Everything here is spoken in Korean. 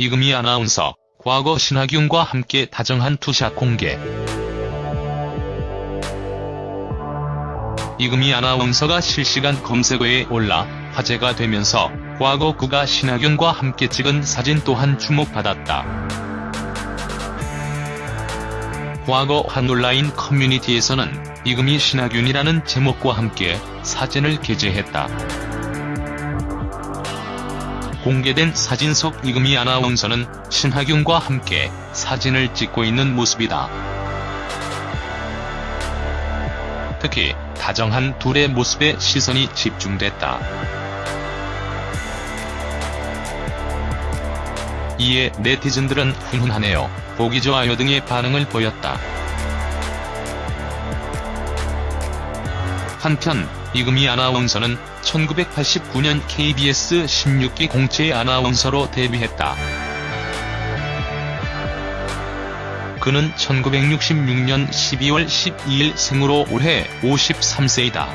이금희 아나운서, 과거 신하균과 함께 다정한 two shot 공개. 이금희 아나운서가 실시간 검색어에 올라 화제가 되면서 과거 그가 신하균과 함께 찍은 사진 또한 주목받았다. 과거 한 온라인 커뮤니티에서는 이금희 신하균이라는 제목과 함께 사진을 게재했다. 공개된 사진 속 이금희 아나운서는 신하균과 함께 사진을 찍고 있는 모습이다. 특히 다정한 둘의 모습에 시선이 집중됐다. 이에 네티즌들은 훈훈하네요, 보기 좋아요 등의 반응을 보였다. 한편 이금희 아나운서는 1989년 KBS 16기 공채 아나운서로 데뷔했다. 그는 1966년 12월 12일 생으로 올해 53세이다.